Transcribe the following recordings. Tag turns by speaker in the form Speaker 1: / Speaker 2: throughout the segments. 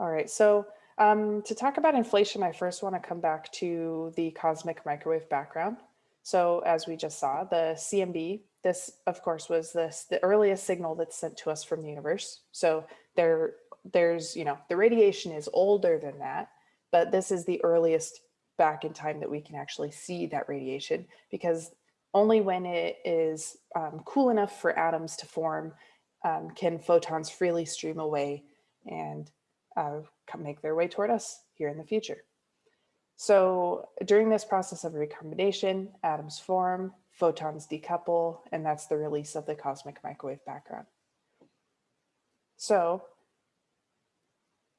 Speaker 1: All right, so um, to talk about inflation, I first want to come back to the cosmic microwave background. So as we just saw, the CMB, this of course was this the earliest signal that's sent to us from the universe. So there, there's, you know, the radiation is older than that, but this is the earliest back in time that we can actually see that radiation because only when it is um, cool enough for atoms to form um, can photons freely stream away and uh, make their way toward us here in the future. So during this process of recombination, atoms form, photons decouple, and that's the release of the cosmic microwave background. So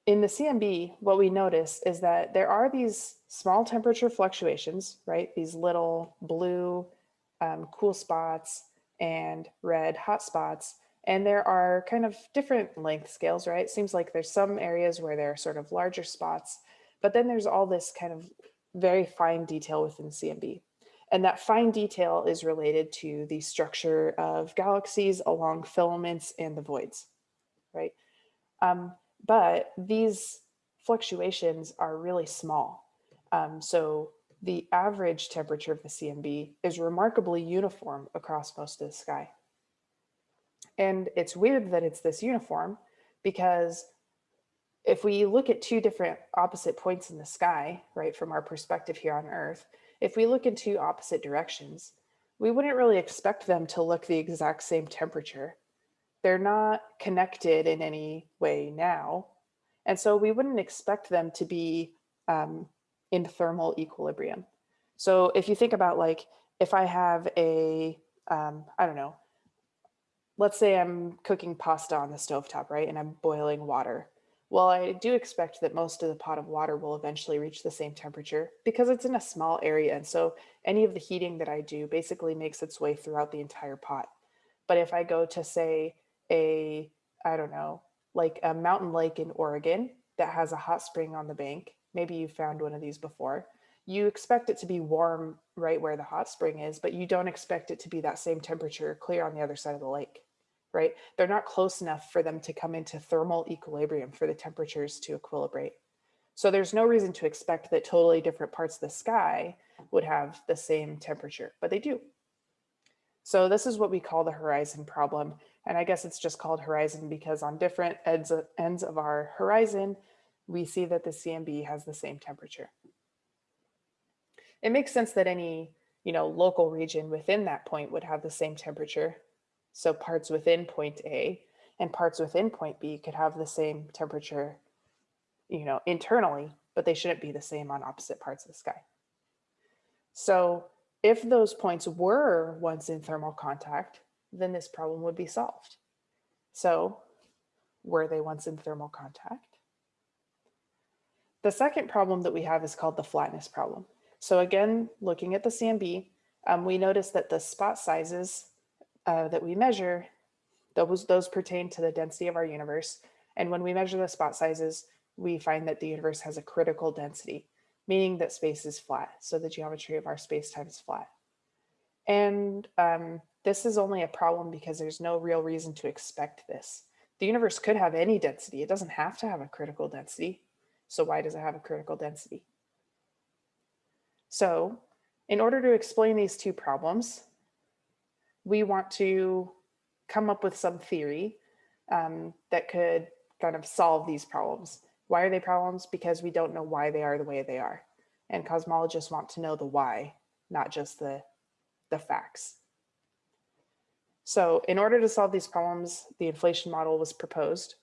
Speaker 1: in the CMB, what we notice is that there are these small temperature fluctuations, right? These little blue um, cool spots and red hot spots and there are kind of different length scales, right? It seems like there's some areas where there are sort of larger spots, but then there's all this kind of very fine detail within CMB. And that fine detail is related to the structure of galaxies along filaments and the voids, right? Um, but these fluctuations are really small. Um, so the average temperature of the CMB is remarkably uniform across most of the sky. And it's weird that it's this uniform because if we look at two different opposite points in the sky, right, from our perspective here on Earth, if we look in two opposite directions, we wouldn't really expect them to look the exact same temperature. They're not connected in any way now. And so we wouldn't expect them to be um, in thermal equilibrium. So if you think about like, if I have a, um, I don't know, let's say I'm cooking pasta on the stovetop, right? And I'm boiling water. Well, I do expect that most of the pot of water will eventually reach the same temperature because it's in a small area. And so any of the heating that I do basically makes its way throughout the entire pot. But if I go to say a, I don't know, like a mountain lake in Oregon that has a hot spring on the bank, maybe you found one of these before, you expect it to be warm right where the hot spring is, but you don't expect it to be that same temperature clear on the other side of the lake right? They're not close enough for them to come into thermal equilibrium for the temperatures to equilibrate. So there's no reason to expect that totally different parts of the sky would have the same temperature, but they do. So this is what we call the horizon problem. And I guess it's just called horizon because on different ends of, ends of our horizon, we see that the CMB has the same temperature. It makes sense that any you know, local region within that point would have the same temperature so parts within point A and parts within point B could have the same temperature, you know, internally, but they shouldn't be the same on opposite parts of the sky. So if those points were once in thermal contact, then this problem would be solved. So were they once in thermal contact? The second problem that we have is called the flatness problem. So again, looking at the CMB, um, we notice that the spot sizes uh, that we measure, those, those pertain to the density of our universe. And when we measure the spot sizes, we find that the universe has a critical density, meaning that space is flat. So the geometry of our space-time is flat. And um, this is only a problem because there's no real reason to expect this. The universe could have any density. It doesn't have to have a critical density. So why does it have a critical density? So in order to explain these two problems, we want to come up with some theory um, that could kind of solve these problems. Why are they problems? Because we don't know why they are the way they are. And cosmologists want to know the why, not just the, the facts. So in order to solve these problems, the inflation model was proposed.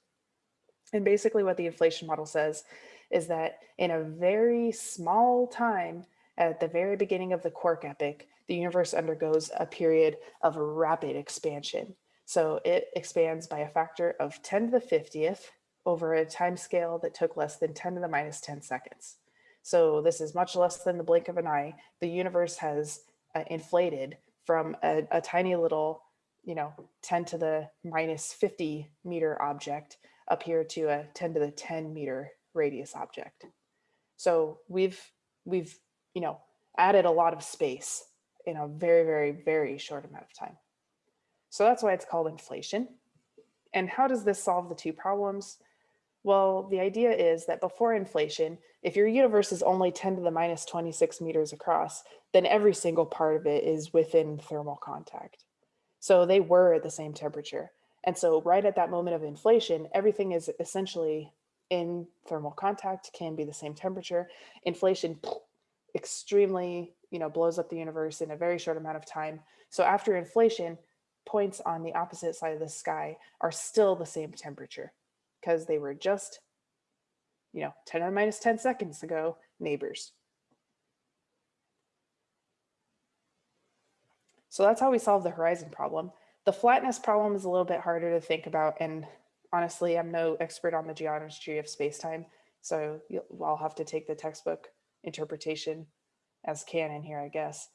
Speaker 1: And basically what the inflation model says is that in a very small time at the very beginning of the quark epoch, the universe undergoes a period of rapid expansion. So it expands by a factor of 10 to the 50th over a time scale that took less than 10 to the minus 10 seconds. So this is much less than the blink of an eye. The universe has uh, inflated from a, a tiny little, you know, 10 to the minus 50 meter object up here to a 10 to the 10 meter radius object. So we've, we've, you know, added a lot of space in a very, very, very short amount of time. So that's why it's called inflation. And how does this solve the two problems? Well, the idea is that before inflation, if your universe is only 10 to the minus 26 meters across, then every single part of it is within thermal contact. So they were at the same temperature. And so right at that moment of inflation, everything is essentially in thermal contact, can be the same temperature. Inflation extremely, you know, blows up the universe in a very short amount of time. So after inflation, points on the opposite side of the sky are still the same temperature because they were just, you know, 10 to the minus 10 seconds ago, neighbors. So that's how we solve the horizon problem. The flatness problem is a little bit harder to think about. And honestly, I'm no expert on the geometry of space-time, So I'll have to take the textbook interpretation as canon here, I guess.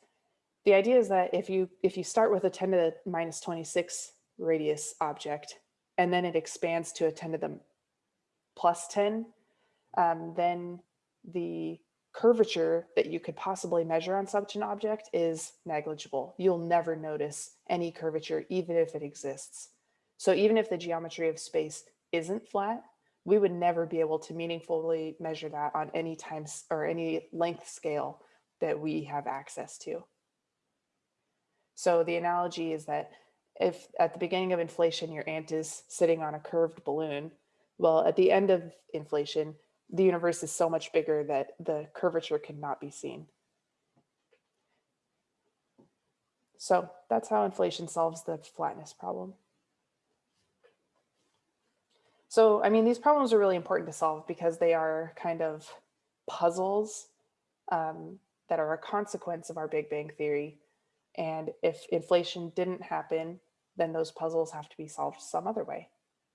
Speaker 1: The idea is that if you if you start with a 10 to the minus 26 radius object, and then it expands to a 10 to the plus 10, um, then the curvature that you could possibly measure on such an object is negligible. You'll never notice any curvature, even if it exists. So even if the geometry of space isn't flat, we would never be able to meaningfully measure that on any time or any length scale that we have access to. So the analogy is that if at the beginning of inflation, your ant is sitting on a curved balloon, well, at the end of inflation, the universe is so much bigger that the curvature cannot be seen. So that's how inflation solves the flatness problem. So, I mean, these problems are really important to solve because they are kind of puzzles um, that are a consequence of our Big Bang Theory. And if inflation didn't happen, then those puzzles have to be solved some other way.